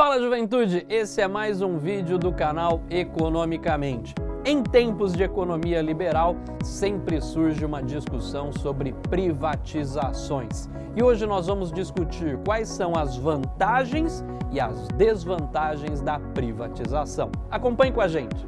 Fala juventude, esse é mais um vídeo do canal Economicamente. Em tempos de economia liberal, sempre surge uma discussão sobre privatizações. E hoje nós vamos discutir quais são as vantagens e as desvantagens da privatização. Acompanhe com a gente.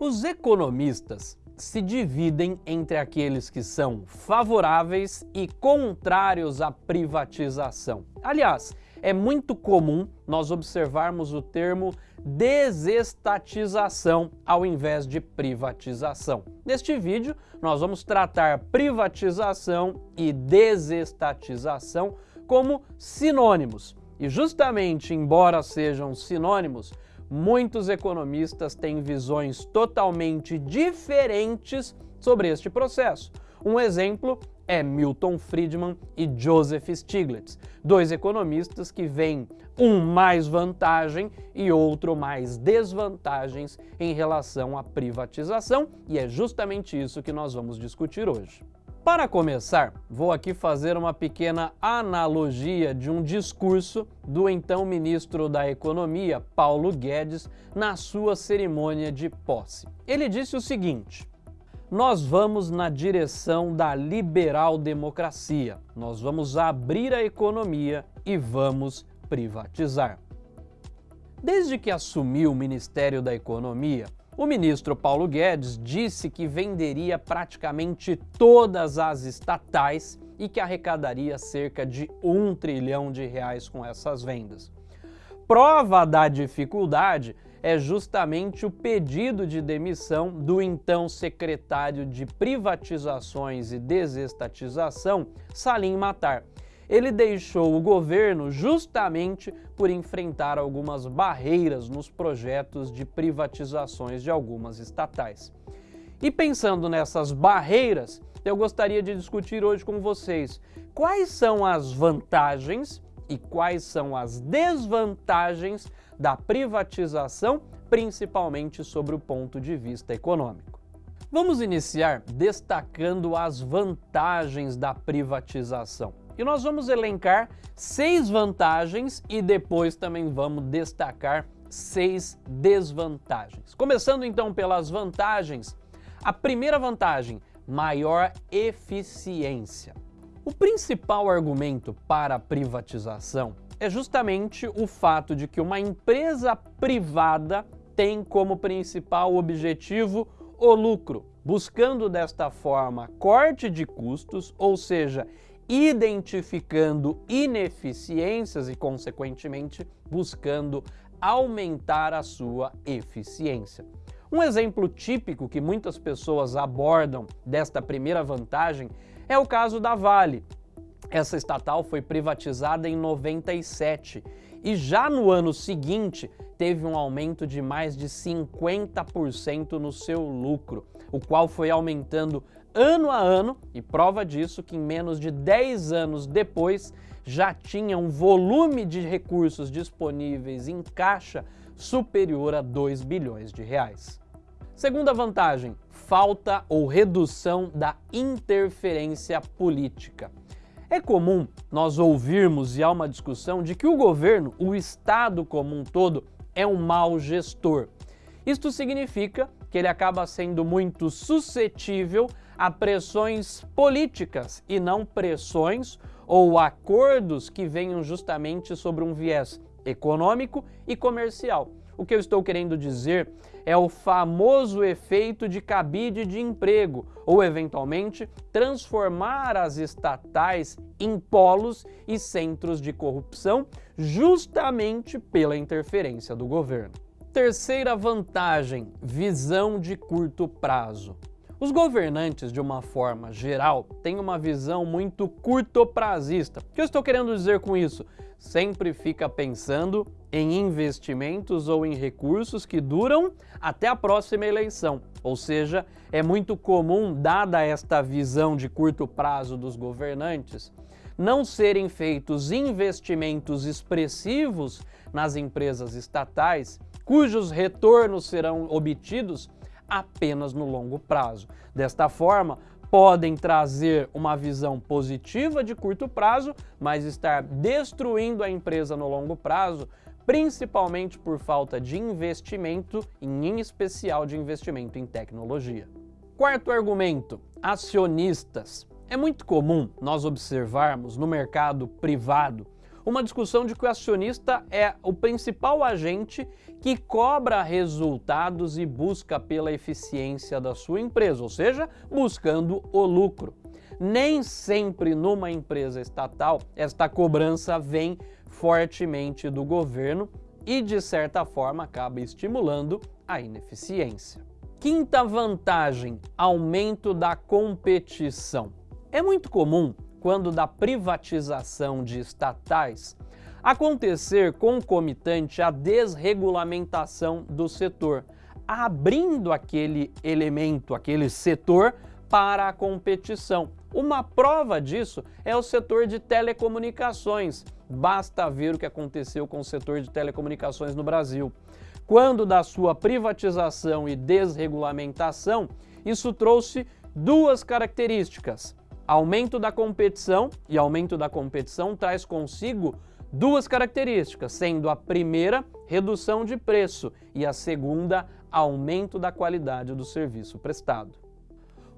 Os economistas se dividem entre aqueles que são favoráveis e contrários à privatização. Aliás, é muito comum nós observarmos o termo desestatização ao invés de privatização. Neste vídeo, nós vamos tratar privatização e desestatização como sinônimos. E justamente, embora sejam sinônimos, muitos economistas têm visões totalmente diferentes sobre este processo. Um exemplo é Milton Friedman e Joseph Stiglitz, dois economistas que veem um mais vantagem e outro mais desvantagens em relação à privatização, e é justamente isso que nós vamos discutir hoje. Para começar, vou aqui fazer uma pequena analogia de um discurso do então ministro da Economia, Paulo Guedes, na sua cerimônia de posse. Ele disse o seguinte, nós vamos na direção da liberal democracia, nós vamos abrir a economia e vamos privatizar. Desde que assumiu o Ministério da Economia, o ministro Paulo Guedes disse que venderia praticamente todas as estatais e que arrecadaria cerca de um trilhão de reais com essas vendas. Prova da dificuldade é justamente o pedido de demissão do então secretário de Privatizações e Desestatização, Salim Matar, ele deixou o governo justamente por enfrentar algumas barreiras nos projetos de privatizações de algumas estatais. E pensando nessas barreiras, eu gostaria de discutir hoje com vocês quais são as vantagens e quais são as desvantagens da privatização, principalmente sobre o ponto de vista econômico. Vamos iniciar destacando as vantagens da privatização. E nós vamos elencar seis vantagens e depois também vamos destacar seis desvantagens. Começando então pelas vantagens, a primeira vantagem, maior eficiência. O principal argumento para a privatização é justamente o fato de que uma empresa privada tem como principal objetivo o lucro, buscando desta forma corte de custos, ou seja, identificando ineficiências e, consequentemente, buscando aumentar a sua eficiência. Um exemplo típico que muitas pessoas abordam desta primeira vantagem é o caso da Vale. Essa estatal foi privatizada em 97 e já no ano seguinte teve um aumento de mais de 50% no seu lucro, o qual foi aumentando ano a ano, e prova disso que em menos de 10 anos depois já tinha um volume de recursos disponíveis em caixa superior a 2 bilhões de reais. Segunda vantagem, falta ou redução da interferência política. É comum nós ouvirmos e há uma discussão de que o governo, o Estado como um todo, é um mau gestor. Isto significa que ele acaba sendo muito suscetível a pressões políticas e não pressões ou acordos que venham justamente sobre um viés econômico e comercial. O que eu estou querendo dizer é o famoso efeito de cabide de emprego, ou eventualmente transformar as estatais em polos e centros de corrupção justamente pela interferência do governo. Terceira vantagem, visão de curto prazo. Os governantes, de uma forma geral, têm uma visão muito curtoprazista. O que eu estou querendo dizer com isso? Sempre fica pensando em investimentos ou em recursos que duram até a próxima eleição. Ou seja, é muito comum, dada esta visão de curto prazo dos governantes, não serem feitos investimentos expressivos nas empresas estatais, cujos retornos serão obtidos apenas no longo prazo. Desta forma, podem trazer uma visão positiva de curto prazo, mas estar destruindo a empresa no longo prazo, principalmente por falta de investimento, em especial de investimento em tecnologia. Quarto argumento, acionistas. É muito comum nós observarmos no mercado privado uma discussão de que o acionista é o principal agente que cobra resultados e busca pela eficiência da sua empresa, ou seja, buscando o lucro. Nem sempre numa empresa estatal esta cobrança vem fortemente do governo e, de certa forma, acaba estimulando a ineficiência. Quinta vantagem, aumento da competição. É muito comum quando da privatização de estatais, acontecer concomitante à desregulamentação do setor, abrindo aquele elemento, aquele setor para a competição. Uma prova disso é o setor de telecomunicações. Basta ver o que aconteceu com o setor de telecomunicações no Brasil. Quando da sua privatização e desregulamentação, isso trouxe duas características aumento da competição, e aumento da competição traz consigo duas características, sendo a primeira, redução de preço, e a segunda, aumento da qualidade do serviço prestado.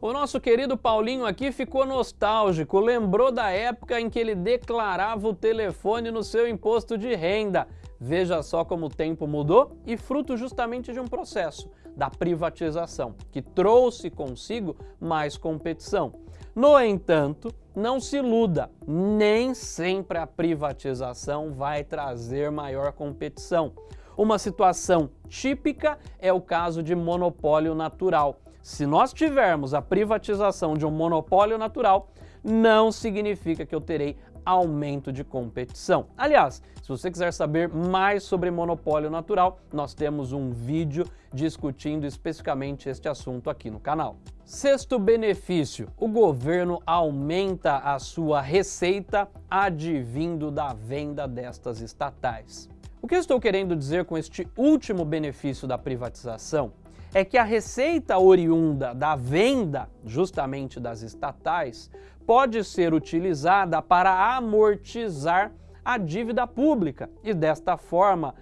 O nosso querido Paulinho aqui ficou nostálgico, lembrou da época em que ele declarava o telefone no seu imposto de renda. Veja só como o tempo mudou e fruto justamente de um processo, da privatização, que trouxe consigo mais competição. No entanto, não se iluda, nem sempre a privatização vai trazer maior competição. Uma situação típica é o caso de monopólio natural. Se nós tivermos a privatização de um monopólio natural, não significa que eu terei aumento de competição. Aliás, se você quiser saber mais sobre monopólio natural, nós temos um vídeo discutindo especificamente este assunto aqui no canal. Sexto benefício, o governo aumenta a sua receita advindo da venda destas estatais. O que eu estou querendo dizer com este último benefício da privatização é que a receita oriunda da venda justamente das estatais pode ser utilizada para amortizar a dívida pública e desta forma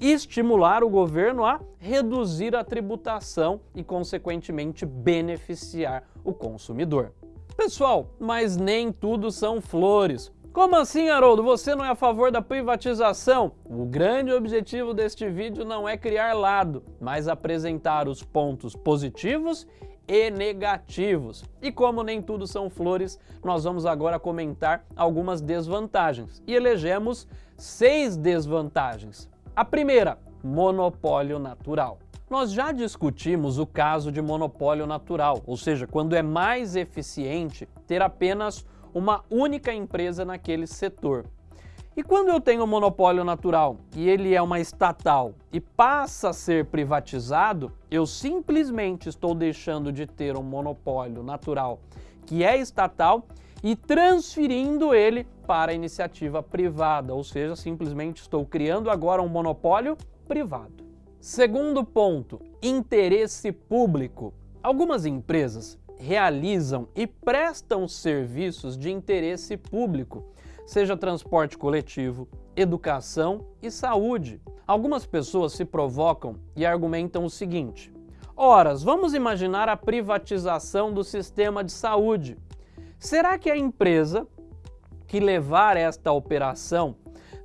estimular o governo a reduzir a tributação e consequentemente beneficiar o consumidor. Pessoal, mas nem tudo são flores. Como assim, Haroldo? Você não é a favor da privatização? O grande objetivo deste vídeo não é criar lado, mas apresentar os pontos positivos e negativos. E como nem tudo são flores, nós vamos agora comentar algumas desvantagens. E elegemos seis desvantagens. A primeira, monopólio natural. Nós já discutimos o caso de monopólio natural, ou seja, quando é mais eficiente ter apenas uma única empresa naquele setor. E quando eu tenho um monopólio natural e ele é uma estatal e passa a ser privatizado, eu simplesmente estou deixando de ter um monopólio natural que é estatal e transferindo ele para a iniciativa privada, ou seja, simplesmente estou criando agora um monopólio privado. Segundo ponto, interesse público. Algumas empresas realizam e prestam serviços de interesse público, seja transporte coletivo, educação e saúde. Algumas pessoas se provocam e argumentam o seguinte, Horas, vamos imaginar a privatização do sistema de saúde. Será que a empresa que levar esta operação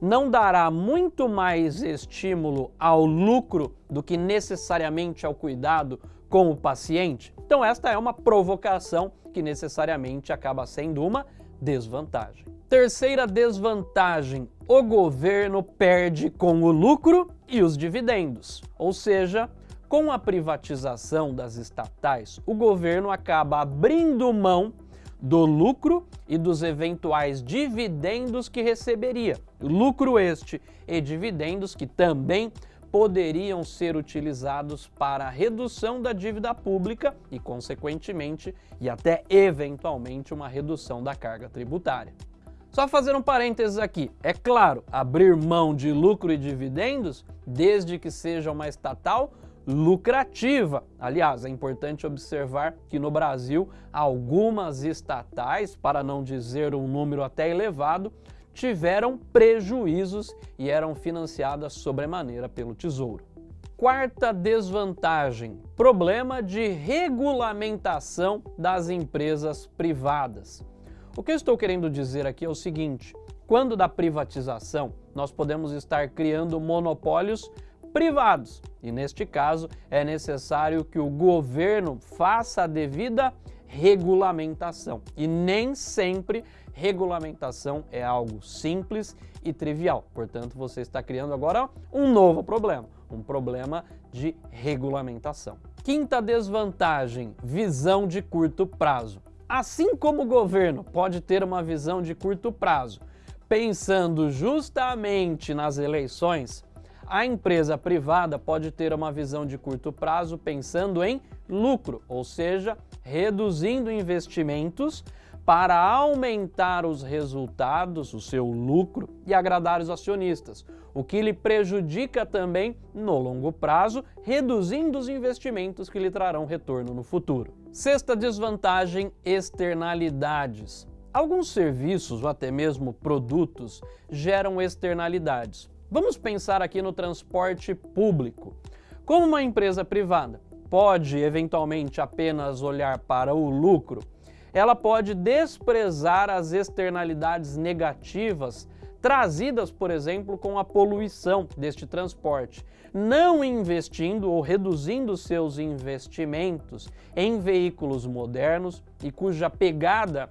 não dará muito mais estímulo ao lucro do que necessariamente ao cuidado com o paciente? Então esta é uma provocação que necessariamente acaba sendo uma desvantagem. Terceira desvantagem, o governo perde com o lucro e os dividendos, ou seja, com a privatização das estatais, o governo acaba abrindo mão do lucro e dos eventuais dividendos que receberia. Lucro este e dividendos que também poderiam ser utilizados para a redução da dívida pública e, consequentemente, e até eventualmente uma redução da carga tributária. Só fazer um parênteses aqui, é claro, abrir mão de lucro e dividendos, desde que seja uma estatal, lucrativa. Aliás, é importante observar que no Brasil, algumas estatais, para não dizer um número até elevado, tiveram prejuízos e eram financiadas sobremaneira pelo Tesouro. Quarta desvantagem, problema de regulamentação das empresas privadas. O que eu estou querendo dizer aqui é o seguinte, quando da privatização, nós podemos estar criando monopólios privados. E neste caso, é necessário que o governo faça a devida regulamentação. E nem sempre regulamentação é algo simples e trivial. Portanto, você está criando agora um novo problema, um problema de regulamentação. Quinta desvantagem, visão de curto prazo. Assim como o governo pode ter uma visão de curto prazo, pensando justamente nas eleições, a empresa privada pode ter uma visão de curto prazo pensando em lucro, ou seja, reduzindo investimentos para aumentar os resultados, o seu lucro e agradar os acionistas, o que lhe prejudica também no longo prazo, reduzindo os investimentos que lhe trarão retorno no futuro. Sexta desvantagem, externalidades. Alguns serviços ou até mesmo produtos geram externalidades. Vamos pensar aqui no transporte público. Como uma empresa privada pode eventualmente apenas olhar para o lucro, ela pode desprezar as externalidades negativas trazidas, por exemplo, com a poluição deste transporte, não investindo ou reduzindo seus investimentos em veículos modernos e cuja pegada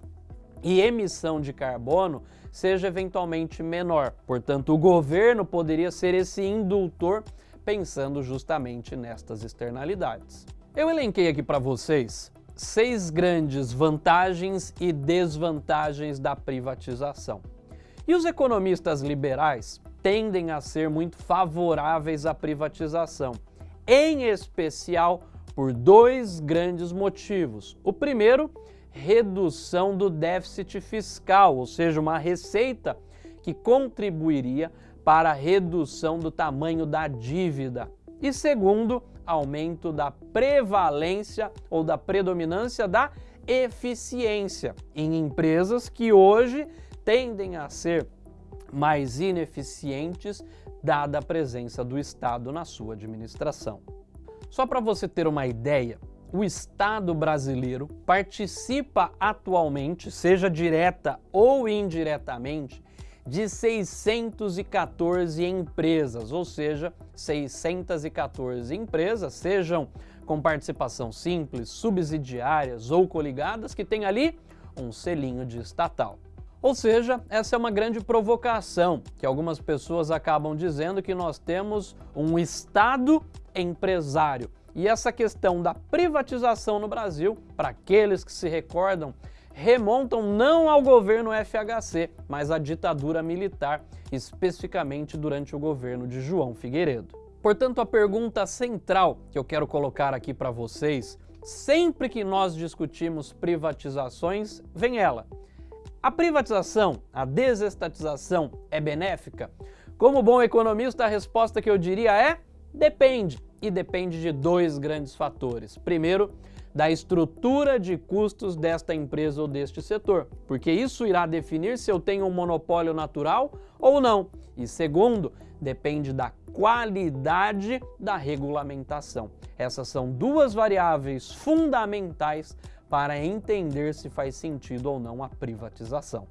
e emissão de carbono seja eventualmente menor. Portanto, o governo poderia ser esse indultor pensando justamente nestas externalidades. Eu elenquei aqui para vocês seis grandes vantagens e desvantagens da privatização. E os economistas liberais tendem a ser muito favoráveis à privatização, em especial por dois grandes motivos. O primeiro redução do déficit fiscal, ou seja, uma receita que contribuiria para a redução do tamanho da dívida. E segundo, aumento da prevalência ou da predominância da eficiência em empresas que hoje tendem a ser mais ineficientes dada a presença do Estado na sua administração. Só para você ter uma ideia, o Estado brasileiro participa atualmente, seja direta ou indiretamente, de 614 empresas, ou seja, 614 empresas, sejam com participação simples, subsidiárias ou coligadas, que tem ali um selinho de estatal. Ou seja, essa é uma grande provocação, que algumas pessoas acabam dizendo que nós temos um Estado empresário. E essa questão da privatização no Brasil, para aqueles que se recordam, remontam não ao governo FHC, mas à ditadura militar, especificamente durante o governo de João Figueiredo. Portanto, a pergunta central que eu quero colocar aqui para vocês, sempre que nós discutimos privatizações, vem ela. A privatização, a desestatização é benéfica? Como bom economista, a resposta que eu diria é depende. E depende de dois grandes fatores. Primeiro, da estrutura de custos desta empresa ou deste setor, porque isso irá definir se eu tenho um monopólio natural ou não. E segundo, depende da qualidade da regulamentação. Essas são duas variáveis fundamentais para entender se faz sentido ou não a privatização.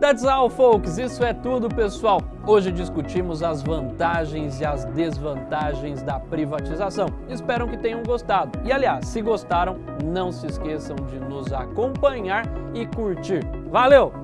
That's all, folks. Isso é tudo, pessoal. Hoje discutimos as vantagens e as desvantagens da privatização. Espero que tenham gostado. E, aliás, se gostaram, não se esqueçam de nos acompanhar e curtir. Valeu!